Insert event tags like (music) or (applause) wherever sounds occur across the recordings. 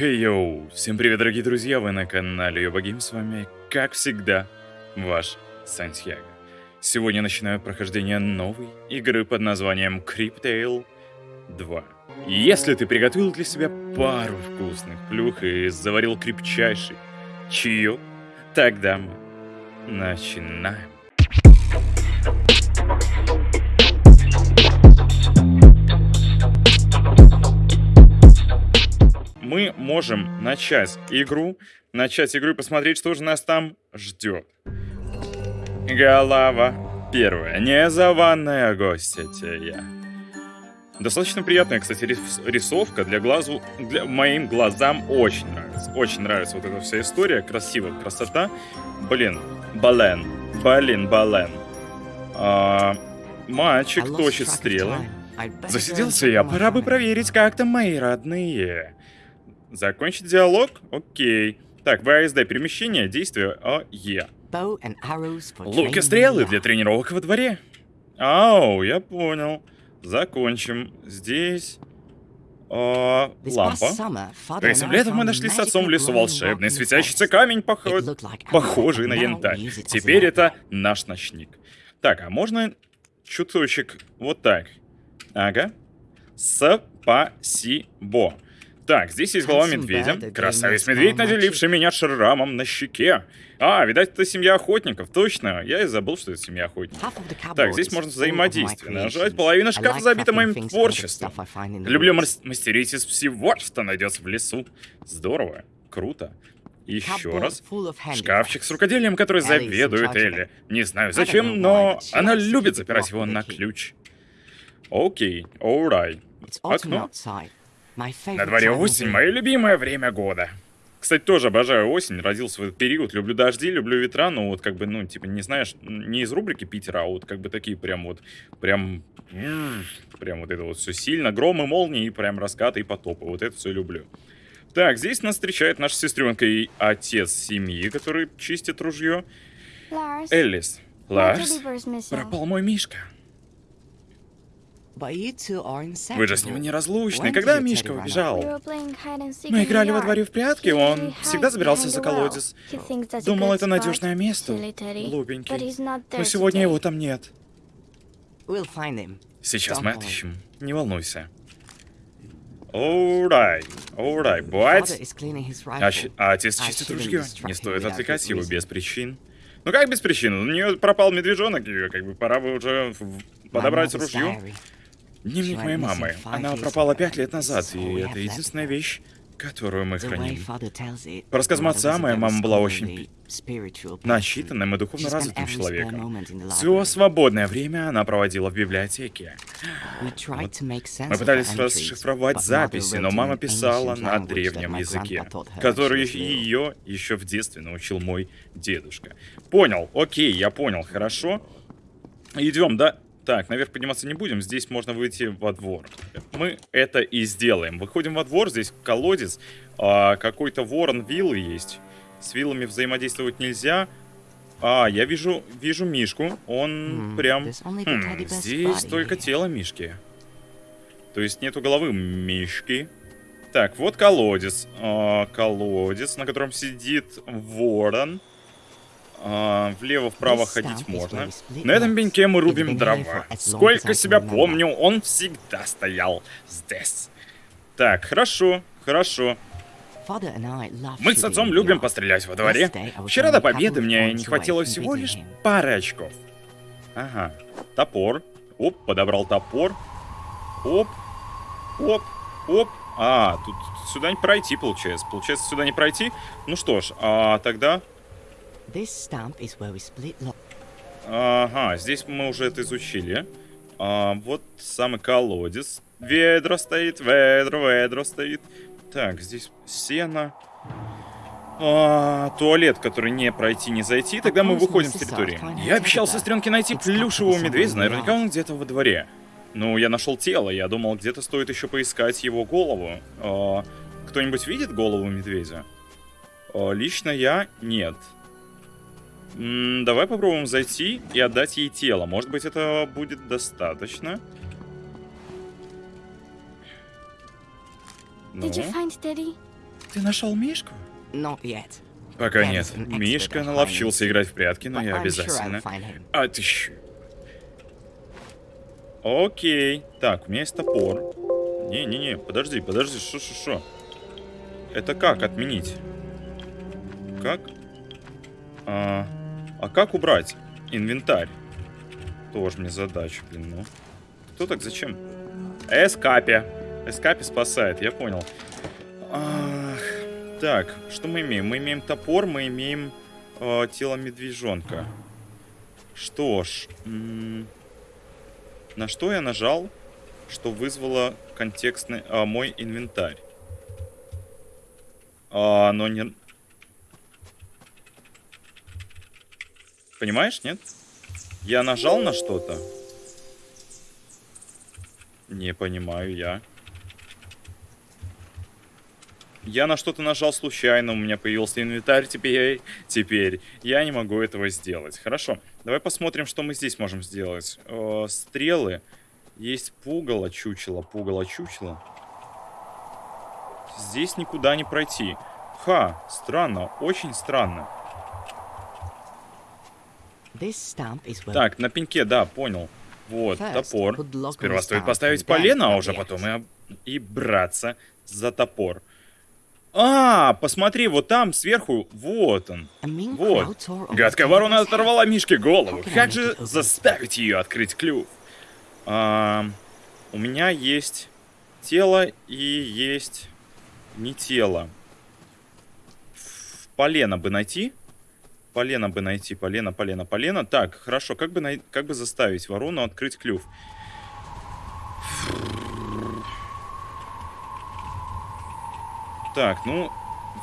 Хей, йоу! Всем привет, дорогие друзья! Вы на канале Йобагим, с вами, как всегда, ваш Сантьяго. Сегодня начинаю прохождение новой игры под названием Cryptale 2. Если ты приготовил для себя пару вкусных плюх и заварил крепчайший чаек, тогда мы начинаем. Мы можем начать игру, начать игру и посмотреть, что же нас там ждет. Голова первая. Незаванная гостья я. Достаточно приятная, кстати, рисовка для глазу, для моим глазам очень нравится. Очень нравится вот эта вся история, красивая красота. Блин, бален, блин, бален. А, мальчик точит стрелы. Засиделся я, пора бы проверить, как там мои родные. Закончить диалог? Окей. Так, ВСД перемещение, действие О, Е. Лук и стрелы для тренировок во дворе. Ау, я понял. Закончим. Здесь... О, лампа. Этим летом мы нашли с отцом в лесу волшебный светящийся камень, похож... похожий на янтарь. Теперь это наш ночник. Так, а можно чуточек вот так? Ага. Спасибо. Так, здесь есть голова медведя. Красавец-медведь, наделивший меня шрамом на щеке. А, видать, это семья охотников. Точно, я и забыл, что это семья охотников. Так, здесь можно взаимодействие. Нажать половина шкафа забита моим творчеством. Люблю мастерить из всего, что найдется в лесу. Здорово, круто. Еще раз. Шкафчик с рукоделием, который заведует Элли. Не знаю зачем, но она любит запирать его на ключ. Окей, alright. Окно. На дворе осень, мое любимое время года. Кстати, тоже обожаю осень, родился в этот период, люблю дожди, люблю ветра, но вот как бы, ну, типа, не знаешь, не из рубрики Питера, а вот как бы такие прям вот, прям, прям вот это вот все сильно, громы, молнии, и прям раскаты и потопы, вот это все люблю. Так, здесь нас встречает наша сестренка и отец семьи, который чистит ружье. Эллис. Ларс, пропал мой Мишка. Вы же с ним неразлучны. Когда Мишка убежал? Мы играли во дворе в прятки, он всегда забирался за колодец. Думал, это надежное место. Глупенький. Но сегодня его там нет. Сейчас мы отыщем. Не волнуйся. Alright, alright, boys. А, а отец чистит ружье. Не стоит отвлекать его без причин. Ну как без причин? У нее пропал медвежонок, ее как бы пора бы уже подобрать ружье. Дневник моей мамы. Она пропала пять лет назад, и это единственная вещь, которую мы храним. По рассказам отца, моя мама была очень начитанным и духовно развитым человеком. Все свободное время она проводила в библиотеке. Вот. Мы пытались расшифровать записи, но мама писала на древнем языке, который ее еще в детстве научил мой дедушка. Понял, окей, я понял, хорошо. Идем, да? Так, наверх подниматься не будем, здесь можно выйти во двор. Мы это и сделаем. Выходим во двор, здесь колодец, а, какой-то ворон, виллы есть. С виллами взаимодействовать нельзя. А, я вижу, вижу Мишку, он mm, прям... Хм, здесь только тело Мишки. То есть нету головы Мишки. Так, вот колодец. А, колодец, на котором сидит ворон. А, Влево-вправо ходить можно. На этом пеньке мы рубим дрова. Сколько себя помню, он всегда стоял здесь. Так, хорошо, хорошо. Мы с отцом любим пострелять во дворе. Вчера до победы мне не хватило всего лишь пары очков. Ага, топор. Оп, подобрал топор. Оп, оп, оп. А, тут сюда не пройти, получается. Получается, сюда не пройти. Ну что ж, а тогда Ага, здесь мы уже это изучили. А, вот самый колодец. Ведро стоит, ведро, ведро стоит. Так, здесь сено. А, туалет, который не пройти, не зайти. Тогда мы выходим с территории. Я обещал сестренке найти плюшевого медведя. Наверняка он где-то во дворе. Ну, я нашел тело. Я думал, где-то стоит еще поискать его голову. А, Кто-нибудь видит голову медведя? А, лично я нет. М -м, давай попробуем зайти и отдать ей тело. Может быть, это будет достаточно. Ну. Ты нашел Мишку? Пока нет. Мишка наловчился играть в прятки, но я обязательно... А ты щ... Окей. Так, у меня есть топор. Не-не-не, подожди, подожди, шо-шо-шо. Это как отменить? Как? А, а как убрать инвентарь? Тоже мне задача, блин, ну. Кто так, зачем? Эскапи. Эскапи спасает, я понял. Ах, так, что мы имеем? Мы имеем топор, мы имеем э, тело медвежонка. Что ж, на что я нажал, что вызвало контекстный а, мой инвентарь? А, но не... Понимаешь, нет? Я нажал на что-то. Не понимаю я. Я на что-то нажал случайно, у меня появился инвентарь, теперь, теперь я не могу этого сделать. Хорошо, давай посмотрим, что мы здесь можем сделать. Э, стрелы. Есть пугало, чучело, пугало, чучело. Здесь никуда не пройти. Ха, странно, очень странно. Так, на пеньке, да, понял. Вот, топор. Сперва стоит поставить полено, а уже потом и, и браться за топор. А, посмотри, вот там сверху, вот он. Вот. Гадкая ворона оторвала Мишке голову. Как же заставить ее открыть клюв? А, у меня есть тело и есть не тело. Полено бы найти. Полено бы найти, полено, полено, полено. Так, хорошо, как бы, най... как бы заставить ворону открыть клюв? Так, ну,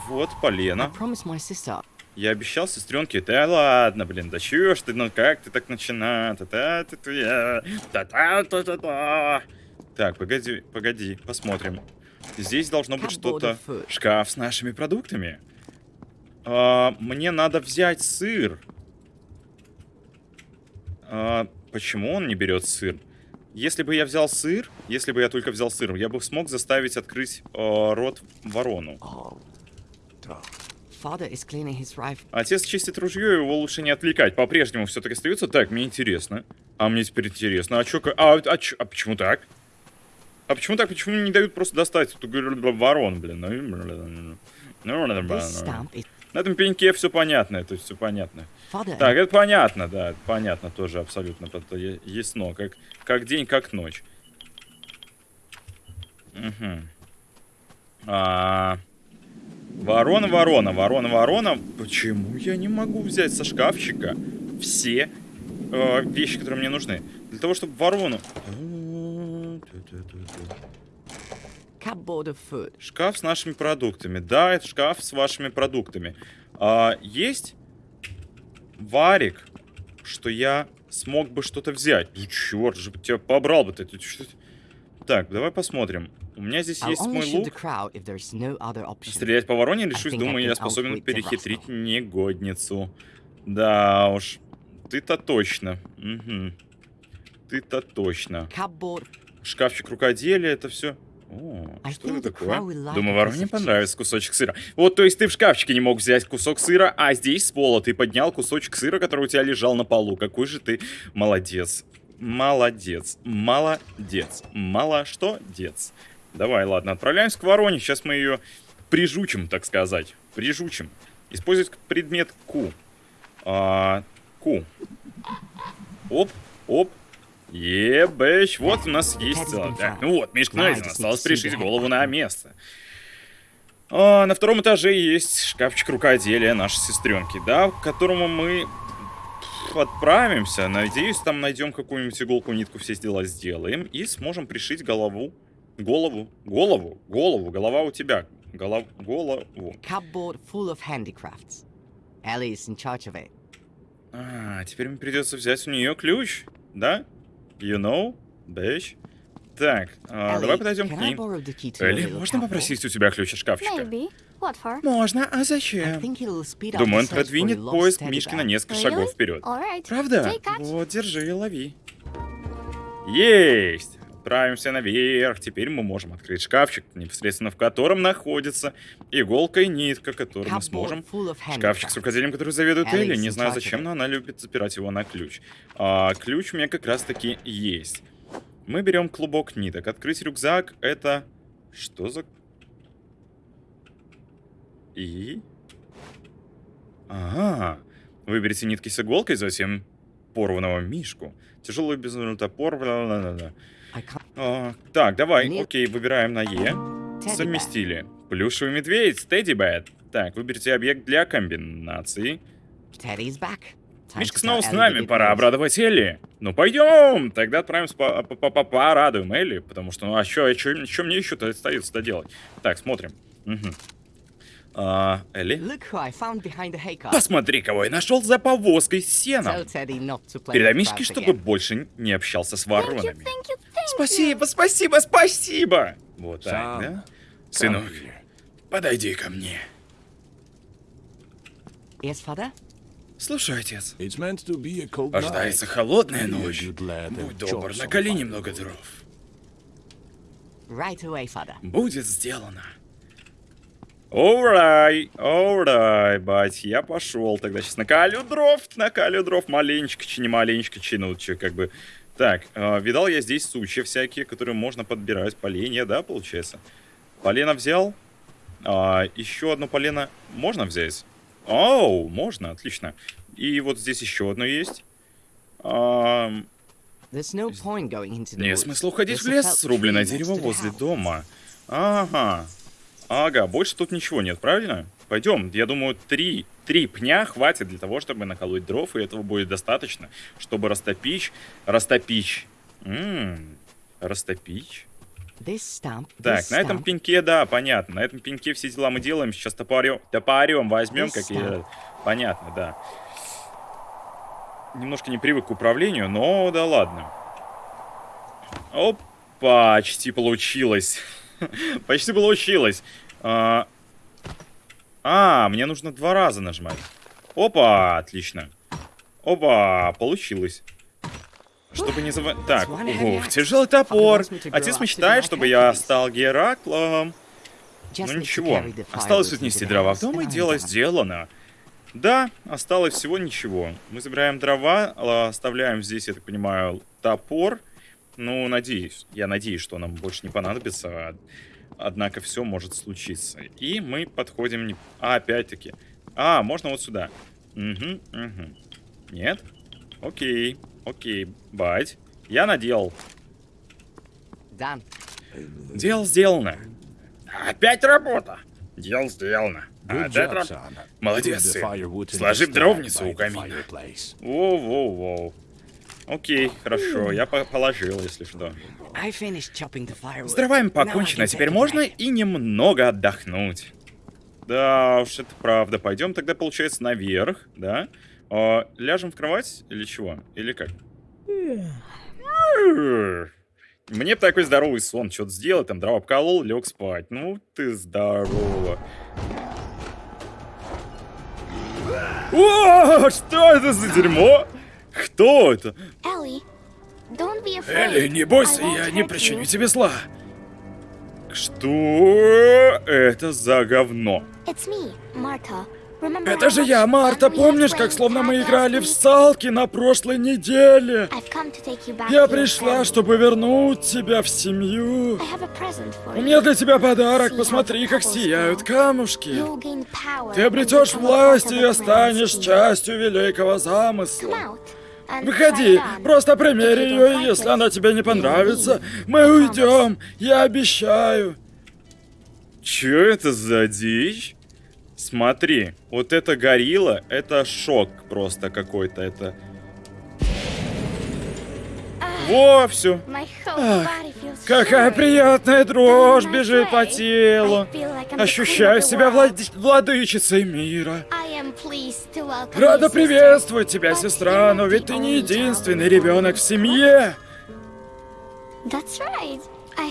вот полено. Я обещал сестренке, да ладно, блин, да чё ж ты, ну как ты так начина? Та -та -та -та та та та та та Так, погоди, погоди, посмотрим. Здесь должно быть что-то. Шкаф с нашими продуктами. А, мне надо взять сыр. А, почему он не берет сыр? Если бы я взял сыр, если бы я только взял сыр, я бы смог заставить открыть э, рот ворону. Отец чистит ружье, его лучше не отвлекать. По-прежнему все-таки остается. Так, мне интересно. А мне теперь интересно. А чё, а, а, чё, а почему так? А почему так? Почему не дают просто достать эту ворон, блин? На этом пеньке все понятно, это все понятно. Так, это понятно, да, понятно тоже абсолютно, это ясно, как, как день, как ночь. Угу. А, ворона, ворона, ворона, ворона. Почему я не могу взять со шкафчика все э, вещи, которые мне нужны? Для того, чтобы ворону... Шкаф с нашими продуктами. Да, это шкаф с вашими продуктами. А, есть варик, что я смог бы что-то взять. Ну, черт же, тебя побрал бы ты. Так, давай посмотрим. У меня здесь есть мой лук. Стрелять по вороне, решусь, думаю, я способен перехитрить негодницу. Да уж. Ты-то точно. Угу. Ты-то точно. Шкафчик рукоделия, это все. О, что это такое? Думаю, вороне понравится кусочек сыра. Вот, то есть ты в шкафчике не мог взять кусок сыра, а здесь с пола ты поднял кусочек сыра, который у тебя лежал на полу. Какой же ты молодец. Молодец. Молодец. Мало что, дец. Давай, ладно, отправляемся к вороне. Сейчас мы ее прижучим, так сказать. Прижучим. Использовать предмет Q. А, Q. Оп, оп, Ебэч, вот у нас есть целое. Так, ну вот, Мишка найден. Осталось пришить голову на место. А, на втором этаже есть шкафчик рукоделия нашей сестренки, да, к которому мы отправимся. Надеюсь, там найдем какую-нибудь иголку, нитку, все дела сделаем. И сможем пришить голову. Голову. Голову. Голову. Голова у тебя. Голов... Голову. Cupboard full of handicrafts. Ellie is in charge of it. А, теперь мне придется взять у нее ключ, да? You know, bitch. Так, а, давай подойдем к ней. Элли, можно попросить у тебя ключ от шкафчика? Можно, а зачем? Думаю, он продвинет поезд Мишки на несколько шагов вперед. Правда? Вот, держи, лови. Есть! Отправимся наверх. Теперь мы можем открыть шкафчик, непосредственно в котором находится иголка и нитка, которую мы сможем... Шкафчик с рукоделием, который заведует Элли. Не знаю зачем, но она любит запирать его на ключ. А, ключ у меня как раз-таки есть. Мы берем клубок ниток. Открыть рюкзак — это... Что за... И... Ага. Выберите нитки с иголкой, затем порванного мишку. Тяжелый безумный топор. Бла -бла -бла а, так, давай. Окей, выбираем на Е. Совместили. Плюшевый медведь, Тедди Бэт. Так, выберите объект для комбинации. Мишка снова с нами, пора обрадовать Элли. Ну пойдем, тогда отправимся по -по -по порадуем Элли, потому что, ну а что, что, что мне еще-то остается-то делать? Так, смотрим. Угу. А, Элли? Посмотри, кого я нашел за повозкой с сеном. Передай Мишке, чтобы больше не общался с воронами. Спасибо, спасибо, спасибо! Вот так, да? Сынок, подойди ко мне. Слушай, отец. Ожидается холодная ночь. Будь добр, наколи немного дров. Будет сделано. Alright, alright, бать, я пошел тогда. Сейчас накалю дров, накалю дров маленечко, чи не маленечко, чи ну, че, как бы. Так, э, видал я здесь сучья всякие, которые можно подбирать. Поленья, да, получается? Полено взял. А, еще одно полено можно взять? Оу, можно, отлично. И вот здесь еще одно есть. А, нет смысла уходить в лес, срубленное дерево возле дома. Ага, Ага, больше тут ничего нет, правильно? Пойдем, я думаю, три, три пня хватит для того, чтобы наколоть дров, и этого будет достаточно, чтобы растопить, растопить, ммм, растопить. Так, на этом пеньке, да, понятно. На этом пеньке все дела мы делаем. Сейчас топорем, топорем возьмем, как я... Понятно, да. Немножко не привык к управлению, но да ладно. Опа, почти получилось. (laughs) Почти получилось. А... а, мне нужно два раза нажимать. Опа, отлично. Опа, получилось. Чтобы не забывать... Так, ух, тяжелый топор. Отец мечтает, чтобы я стал Гераклом. Ну ничего, осталось отнести дрова в дом, и дело сделано. Да, осталось всего ничего. Мы забираем дрова, а, оставляем здесь, я так понимаю, топор. Ну, надеюсь. Я надеюсь, что нам больше не понадобится. Однако все может случиться. И мы подходим... Не... А, опять-таки. А, можно вот сюда. Угу, угу. Нет? Окей. Окей. Бать. Я наделал. Дан. Дело сделано. Опять работа. Дело сделано. А, да, раб... Молодец, сын. Сложив дровницу у камина. Воу-воу-воу. Окей, хорошо, я по положил, если что. С дровами покончено, теперь можно и немного отдохнуть. Да уж, это правда. Пойдем тогда, получается, наверх, да? А, ляжем в кровать или чего? Или как? Мне бы такой здоровый сон, что-то сделал, там дрова обколол, лег спать. Ну ты здорово. О, что это за дерьмо? Кто это? Элли, не бойся, я не причиню тебе зла. Что это за говно? Это же я, Марта. Помнишь, как словно мы играли в салки на прошлой неделе? Я пришла, чтобы вернуть тебя в семью. У меня для тебя подарок. Посмотри, как сияют камушки. Ты обретешь власть и останешь частью великого замысла. Выходи, просто примери ее, и если она тебе не понравится, мы уйдем, я обещаю. Чё это за дичь? Смотри, вот это горилла, это шок просто какой-то, это... Во, все. Ах, какая приятная дрожь бежит по телу. Ощущаю себя влад... владычицей мира. Рада приветствовать тебя, сестра, но ведь ты не единственный ребенок в семье.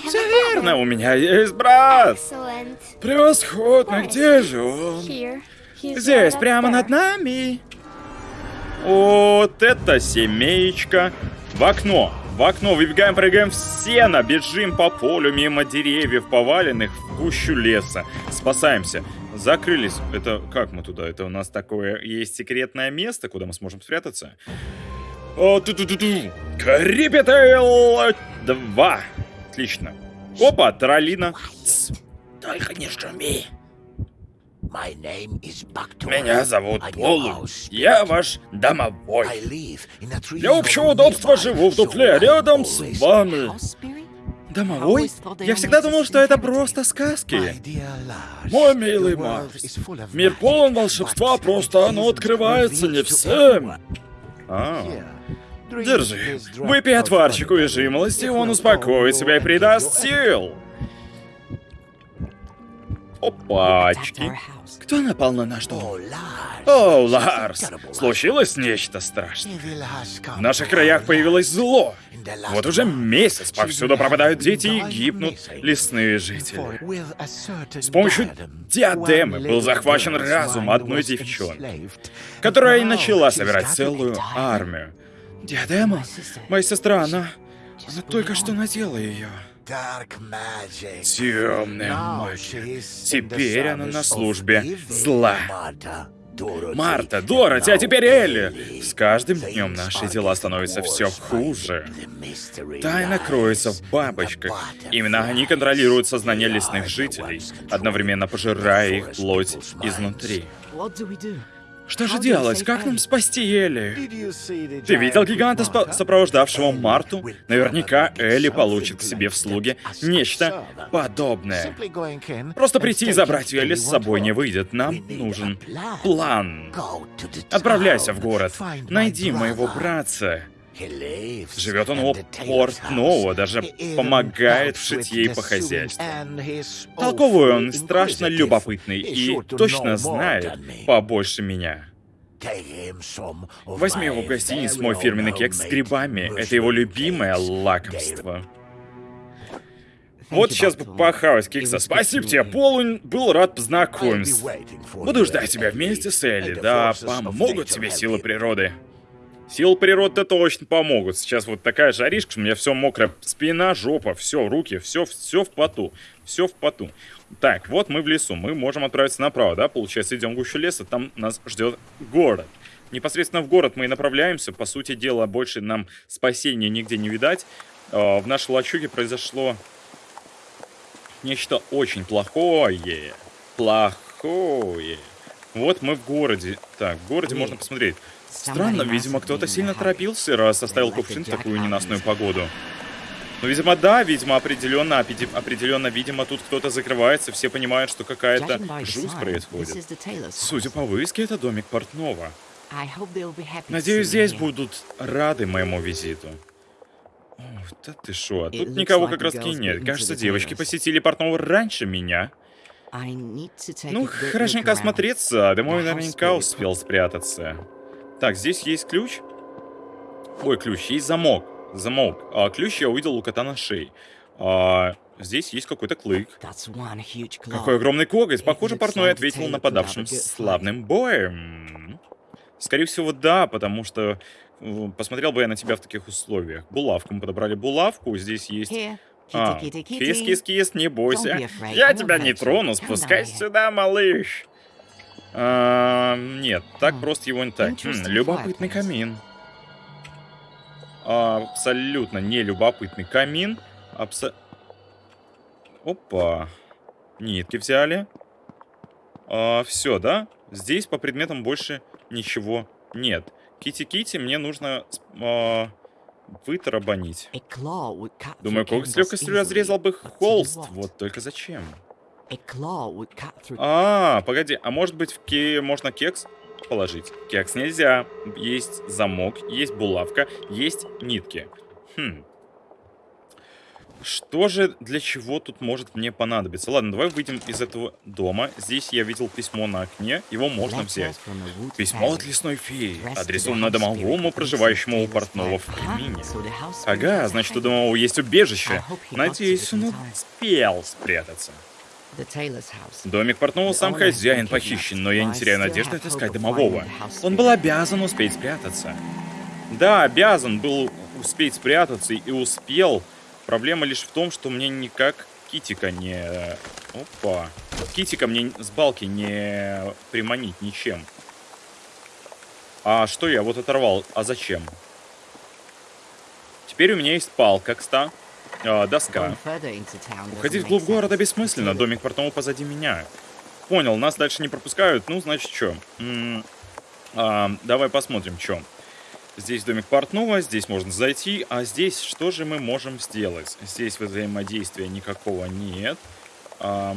Все верно, у меня есть брат. Превосходно, где же он? Здесь, прямо над нами. Вот это семеечка. В окно. В окно выбегаем, прыгаем в сено, бежим по полю мимо деревьев, поваленных в гущу леса. Спасаемся. Закрылись. Это как мы туда? Это у нас такое есть секретное место, куда мы сможем спрятаться. О, ту -ту -ту -ту. Крипетейл 2. Отлично. Опа, Троллина. Только не шуми. Меня зовут Полу. Я ваш домовой. Для общего удобства живу в дупле рядом с вами. Домовой? Я всегда думал, что это просто сказки. Мой милый Марс, мир полон волшебства, просто оно открывается не всем. А, держи. Выпей отварчику и жимолости, он успокоит себя и придаст сил. Опачки. Кто напал на наш дом? О, Ларс! Случилось нечто страшное. В наших краях появилось зло. Вот уже месяц повсюду пропадают дети и гибнут лесные жители. С помощью диадемы был захвачен разум одной девчонки, которая и начала собирать целую армию. Диадема? Моя сестра, она... Она только что надела ее. Темная магия. Теперь она на службе зла. Марта, Дороти, а теперь Элли! С каждым днем наши дела становятся все хуже. Тайна кроется в бабочках. Именно они контролируют сознание лесных жителей, одновременно пожирая их плоть изнутри. Что же делать? Как нам спасти Элли? Ты видел гиганта, сопровождавшего Марту? Наверняка Элли получит к себе в слуги нечто подобное. Просто прийти и забрать Элли с собой не выйдет. Нам нужен план. Отправляйся в город. Найди моего братца. Живет он у портного, даже помогает в шитье и по хозяйству. Толковый он, страшно любопытный и точно знает побольше меня. Возьми его в гостиницу мой фирменный кекс с грибами. Это его любимое лакомство. Вот сейчас бы похавать кекса. Спасибо тебе, Полунь. Был рад познакомиться. Буду ждать тебя вместе с Элли. Да, помогут тебе силы природы. Сил природы точно помогут. Сейчас вот такая жаришка, что у меня все мокрое. Спина, жопа, все, руки, все, все в поту. Все в поту. Так, вот мы в лесу. Мы можем отправиться направо, да? Получается, идем в гущу леса, там нас ждет город. Непосредственно в город мы и направляемся. По сути дела, больше нам спасения нигде не видать. А, в нашей лачуге произошло нечто очень плохое. Плохое. Вот мы в городе. Так, в городе можно посмотреть. Странно, видимо, кто-то сильно торопился, раз оставил кувшин в такую ненастную погоду. Ну, видимо, да, видимо, определенно, определенно, видимо, тут кто-то закрывается, все понимают, что какая-то жуть происходит. Судя по вывеске, это домик портного. Надеюсь, здесь будут рады моему визиту. О, да ты шо, а тут никого как раз таки нет. Кажется, девочки посетили портного раньше меня. Ну, хорошенько осмотреться, домой наверняка успел спрятаться. Так, здесь есть ключ. Ой, ключ, есть замок. Замок. А, ключ я увидел у кота на шее. А, здесь есть какой-то клык. Какой огромный коготь. Похоже, портной ответил нападавшим славным боем. Скорее всего, да, потому что э, посмотрел бы я на тебя в таких условиях. Булавку. Мы подобрали булавку. Здесь есть... А, кис-кис-кис, не бойся. Я тебя не трону. Спускайся сюда, малыш. А, нет, так просто его не так. Хм, любопытный камин. А, абсолютно не любопытный камин. Абсо... Опа. Нитки взяли. А, все, да? Здесь по предметам больше ничего нет. Кити-кити мне нужно а, вытарабанить. Думаю, коготь с легкостью разрезал бы холст. Вот только зачем? А, погоди, а может быть в ке можно кекс положить? Кекс нельзя. Есть замок, есть булавка, есть нитки. Хм. Что же, для чего тут может мне понадобиться? Ладно, давай выйдем из этого дома. Здесь я видел письмо на окне, его можно взять. Письмо от лесной феи, адресовано домовому, проживающему у портного в Кремине. Ага, значит, у домового есть убежище. Надеюсь, он успел спрятаться. Домик портного сам хозяин похищен, но я не теряю надежды отыскать домового. Он был обязан успеть спрятаться. Да, обязан был успеть спрятаться и успел. Проблема лишь в том, что мне никак китика не... Опа. Китика мне с балки не приманить ничем. А что я вот оторвал? А зачем? Теперь у меня есть палка, кста. Э, доска. Уходить вглубь города бессмысленно. Домик портного позади меня. Понял, нас дальше не пропускают. Ну, значит, что? А, давай посмотрим, что. Здесь домик портного, здесь можно зайти, а здесь что же мы можем сделать? Здесь взаимодействия никакого нет. А,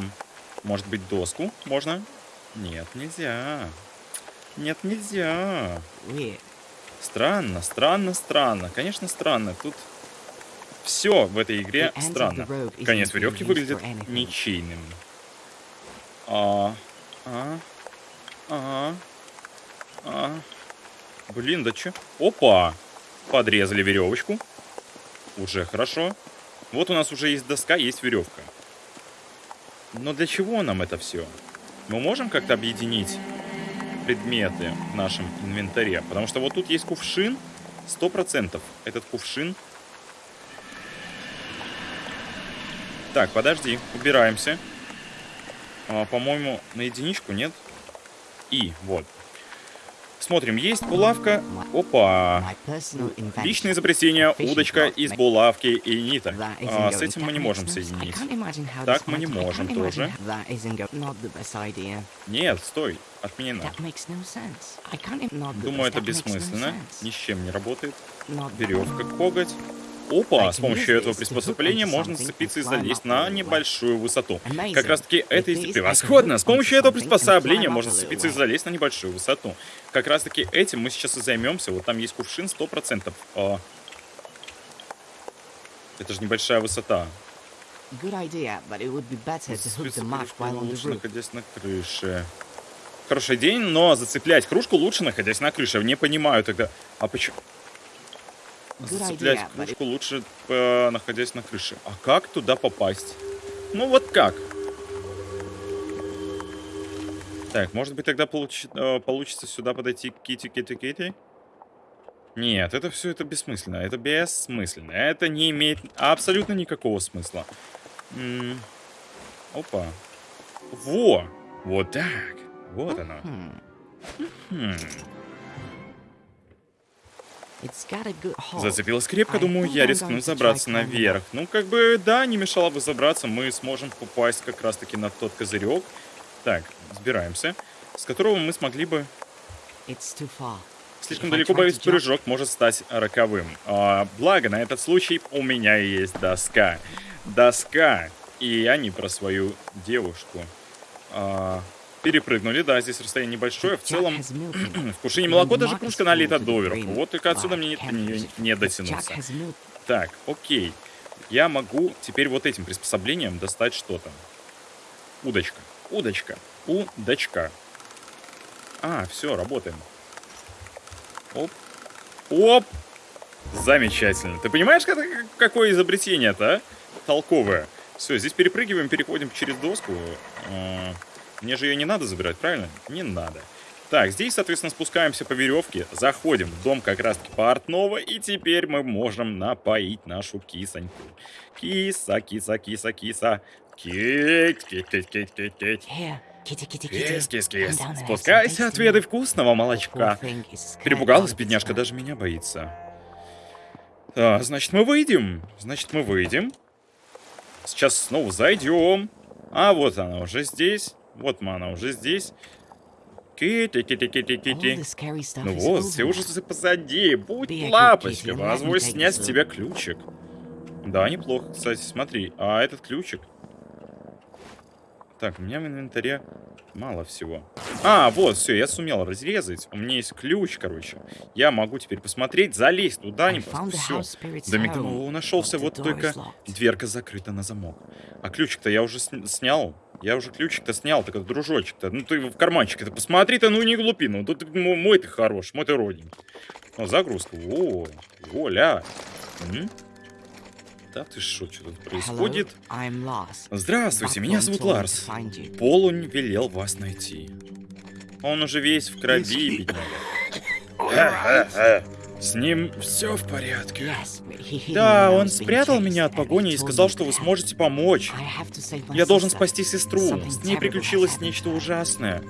может быть, доску можно? Нет, нельзя. Нет, нельзя. Странно, странно, странно. Конечно, странно. Тут все в этой игре странно. Конец веревки выглядит ничейным. А, а, а, а. Блин, да чё? Опа! Подрезали веревочку. Уже хорошо. Вот у нас уже есть доска, есть веревка. Но для чего нам это все? Мы можем как-то объединить предметы в нашем инвентаре? Потому что вот тут есть кувшин. Сто процентов этот кувшин Так, подожди, убираемся. А, По-моему, на единичку, нет? И, вот. Смотрим, есть булавка. Опа. Личное изобретение, удочка из булавки и ниток. А, с этим мы не можем соединить. Так мы не можем тоже. Нет, стой, отменено. Думаю, это бессмысленно. Ни с чем не работает. Веревка, коготь. Опа, с помощью этого приспособления можно зацепиться и залезть на небольшую высоту. Как раз таки это и превосходно. С помощью этого приспособления можно зацепиться и залезть на небольшую высоту. Как раз таки этим мы сейчас и займемся. Вот там есть кувшин 100%. А... Это же небольшая высота. Лучше находясь на крыше. Хороший день, но зацеплять кружку лучше, находясь на крыше. Не понимаю тогда. А почему? Зацеплять кружку лучше, э, находясь на крыше. А как туда попасть? Ну вот как? Так, может быть тогда получ... э, получится сюда подойти к Кити, Кити, Кити? Нет, это все это бессмысленно. Это бессмысленно. Это не имеет абсолютно никакого смысла. М -м Опа. Во! Вот так. Вот оно. Хм. Зацепилась крепко, думаю, я рискну забраться наверх. Ну, как бы, да, не мешало бы забраться, мы сможем попасть как раз-таки на тот козырек. Так, сбираемся, с которого мы смогли бы... Слишком далеко, боюсь, прыжок может стать роковым. А, благо, на этот случай у меня есть доска. Доска. И я не про свою девушку. А, Перепрыгнули, да, здесь расстояние небольшое. В целом, (clears throat) в кувшине молоко даже кружка налита доверху. Вот только отсюда мне не, не дотянуться. Так, окей. Я могу теперь вот этим приспособлением достать что-то. Удочка. Удочка. Удочка. А, все, работаем. Оп. Оп. Замечательно. Ты понимаешь, какое изобретение-то, а? Толковое. Все, здесь перепрыгиваем, переходим через доску. Мне же ее не надо забирать, правильно? Не надо. Так, здесь, соответственно, спускаемся по веревке, заходим в дом как раз-таки портного, и теперь мы можем напоить нашу кисоньку. Киса, киса, киса, киса. Кит, кит, кит, кит, кит, кит. Кис, кис, кис. Спускайся, отведай вкусного молочка. Перепугалась, бедняжка, даже меня боится. А, значит, мы выйдем. Значит, мы выйдем. Сейчас снова зайдем. А вот она уже здесь. Вот мана уже здесь. Кити, кити, кити, кити. Ну вот, все ужасы позади. Будь лапочка, позволь снять с тебя ключик. Да, неплохо, кстати, смотри. А этот ключик? Так, у меня в инвентаре мало всего. А, вот, все, я сумел разрезать. У меня есть ключ, короче. Я могу теперь посмотреть, залезть туда, не Все. Домик нашелся, вот только дверка закрыта на замок. А ключик-то я уже снял. Я уже ключик-то снял, так дружочек-то. Ну ты в карманчике-то посмотри-то, ну не глупи, ну тут мой ты хорош, мой ты родненький. О, загрузка. О, Оля. М? Да ты что, что тут происходит? Здравствуйте, меня зовут Ларс. Полунь велел вас найти. Он уже весь в крови, бедняга. (laughs) С ним все в порядке. Да, он спрятал меня от погони и сказал, что вы сможете помочь. Я должен спасти сестру. С ней приключилось нечто ужасное.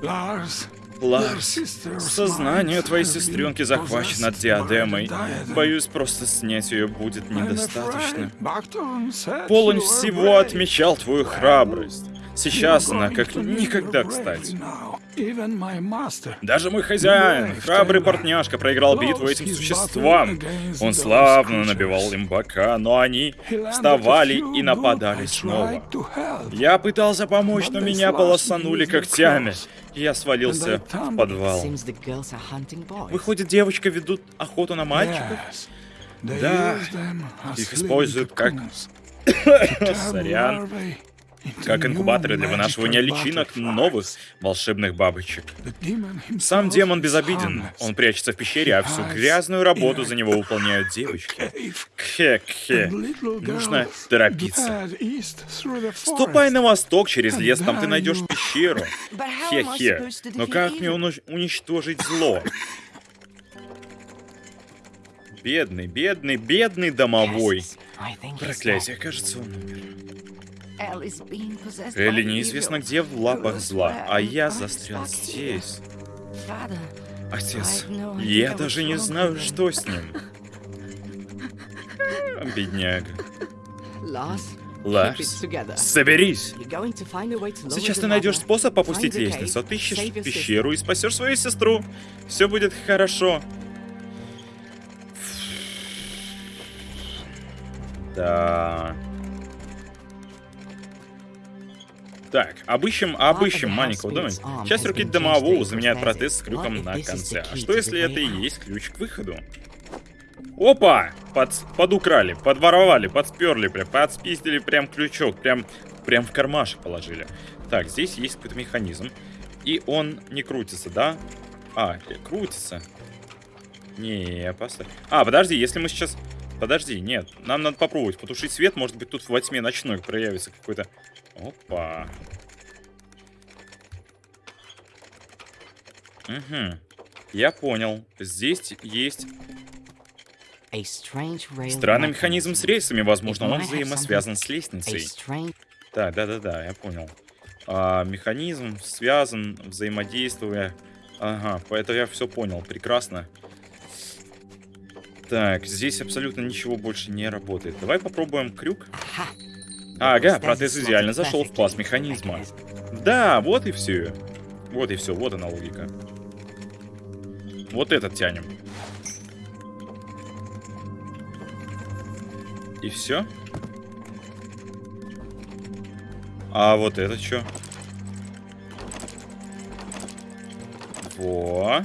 Ларс, сознание твоей сестренки захвачено диадемой. Боюсь, просто снять ее будет недостаточно. Полон всего отмечал твою храбрость. Сейчас она как никогда кстати. Даже мой хозяин, храбрый портняшка, проиграл битву этим существам. Он славно набивал им бока, но они вставали и нападали снова. Я пытался помочь, но меня полосанули когтями. И я свалился в подвал. Выходит, девочка ведут охоту на мальчиков? Да, их используют как... (coughs) Сорян как инкубаторы для вынашивания личинок новых волшебных бабочек. Сам демон безобиден. Он прячется в пещере, а всю грязную работу за него выполняют девочки. Кхе-кхе. Нужно торопиться. Ступай на восток через лес, там ты найдешь пещеру. Хе-хе. Но как мне уничтожить зло? Бедный, бедный, бедный домовой. Проклятие, кажется, он умер. Элли неизвестно где в лапах зла, а я застрял здесь. Отец, я даже не знаю, что с ним. Бедняга. Ларс, соберись! Сейчас ты найдешь способ опустить лестницу, отыщешь пещеру и спасешь свою сестру. Все будет хорошо. Да. Так, обыщем, обыщем маленького домика. Часть руки домового заменяет протез с крюком на конце. А что если это и есть ключ к выходу? Опа! Под, подукрали, подворовали, подсперли, прям, подспиздили прям крючок, прям, прям в кармашек положили. Так, здесь есть какой-то механизм. И он не крутится, да? А, крутится. Не, поставь. А, подожди, если мы сейчас... Подожди, нет, нам надо попробовать потушить свет, может быть тут во тьме ночной проявится какой-то Опа. Угу. Я понял. Здесь есть... Странный механизм с рельсами, возможно, он взаимосвязан с лестницей. Так, да-да-да, я понял. А, механизм связан, взаимодействуя... Ага, поэтому я все понял, прекрасно. Так, здесь абсолютно ничего больше не работает. Давай попробуем крюк. Ага, протез идеально зашел в класс механизма. Да, вот и все. Вот и все, вот она логика. Вот этот тянем. И все? А вот это что? Во.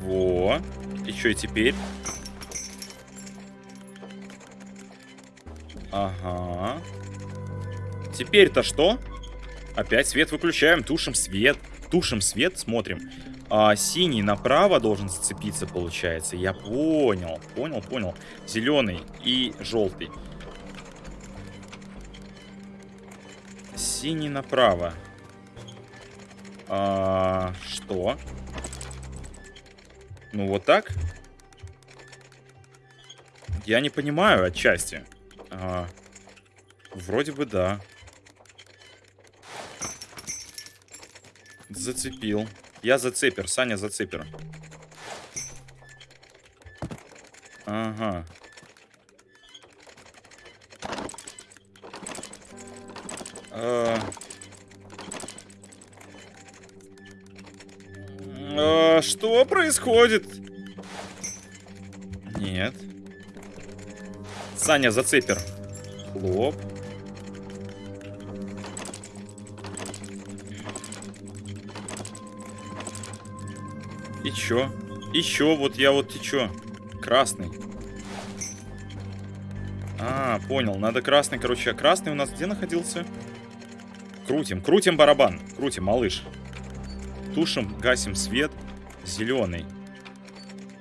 Во. И что и теперь? Ага. Теперь-то что? Опять свет выключаем, тушим свет. Тушим свет, смотрим. А, синий направо должен зацепиться, получается. Я понял, понял, понял. Зеленый и желтый. Синий направо. А, что? Ну вот так? Я не понимаю отчасти. А, вроде бы да. Зацепил. Я зацепер, Саня зацепер. Ага. А... А, что происходит? Нет. Саня, зацепер. Хлоп. И чё? И чё? Вот я вот и чё? Красный. А, понял. Надо красный, короче. А красный у нас где находился? Крутим, крутим барабан. Крутим, малыш. Тушим, гасим свет. Зеленый.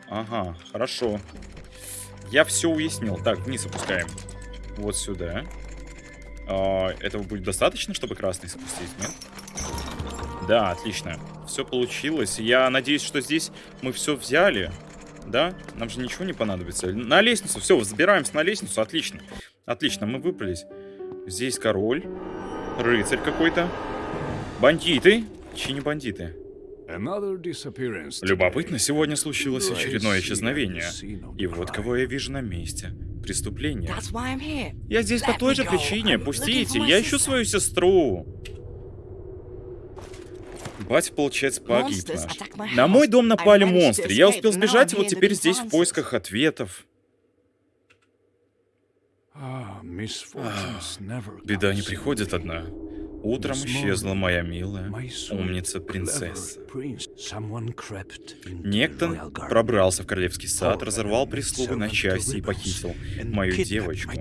Ага, хорошо. Я все уяснил. Так, вниз опускаем. Вот сюда. А, этого будет достаточно, чтобы красный спустить, нет? Да, отлично. Все получилось. Я надеюсь, что здесь мы все взяли. Да? Нам же ничего не понадобится. На лестницу. Все, взбираемся на лестницу. Отлично. Отлично, мы выпрались. Здесь король. Рыцарь какой-то. Бандиты. Чьи не бандиты? Любопытно, сегодня случилось очередное исчезновение. И вот кого я вижу на месте. Преступление. Я здесь по той же причине. Пустите, я ищу свою сестру. Батя, получается, погиб наш. На мой дом напали монстры. Я успел сбежать, и вот теперь здесь в поисках ответов. А, беда не приходит одна. Утром исчезла моя милая умница принцесса. Некто пробрался в королевский сад, разорвал прислугу на части и похитил мою девочку.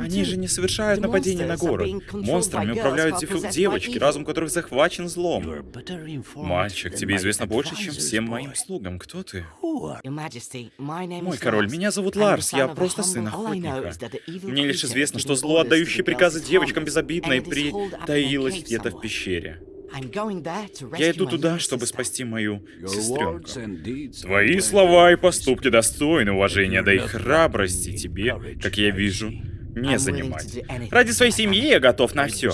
Они же не совершают нападение на город. Монстрами управляют девочки, разум которых захвачен злом. Мальчик, тебе известно больше, чем всем моим слугам. Кто ты? Мой король, меня зовут Ларс, я просто сын охотника. Мне лишь известно, что зло, отдающее приказы девочкам безобидно и притаилось где-то в пещере. Я иду туда, чтобы спасти мою сестренку. Твои слова и поступки достойны уважения, да и храбрости тебе, как я вижу, не занимать. Ради своей семьи я готов на все.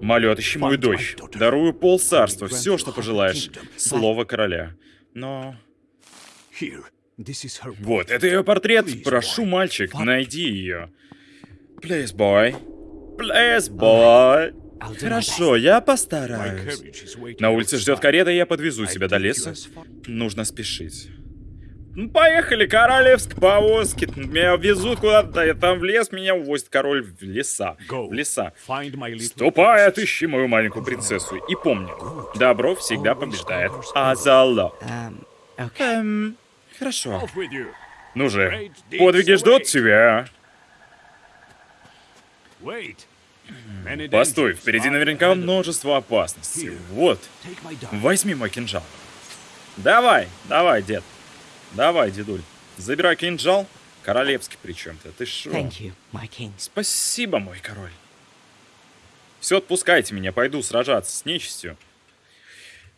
Молю, отыщи мою дочь. Дарую пол царства, все, что пожелаешь. Слово короля. Но... Вот, это ее портрет. Прошу, мальчик, найди ее. Please, boy. Please, boy. Хорошо, я постараюсь. На улице ждет карета, и я подвезу тебя до леса. Нужно спешить. Ну, поехали, королевск повозки. Меня везут куда-то, я там в лес, меня увозит король в леса. В леса. Ступай, отыщи мою маленькую принцессу. И помни, добро всегда побеждает. Азало. Эм, хорошо. Ну же, подвиги ждут тебя. Постой, впереди наверняка множество опасностей. Вот, возьми мой кинжал. Давай, давай, дед. Давай, дедуль. Забирай кинжал. Королевский причем-то. Ты шо? Спасибо, мой король. Все, отпускайте меня, пойду сражаться с нечистью.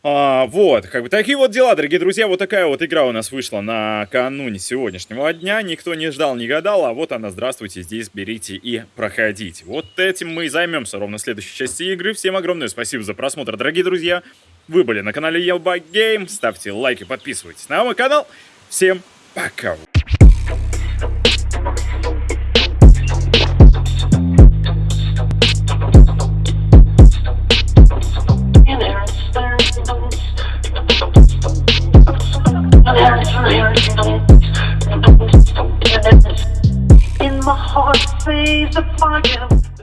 А, вот, как бы такие вот дела, дорогие друзья. Вот такая вот игра у нас вышла накануне сегодняшнего дня. Никто не ждал, не гадал, а вот она, здравствуйте, здесь берите и проходите. Вот этим мы и займемся ровно в следующей части игры. Всем огромное спасибо за просмотр, дорогие друзья. Вы были на канале Елба Гейм. Ставьте лайки, подписывайтесь на мой канал. Всем пока! the fire.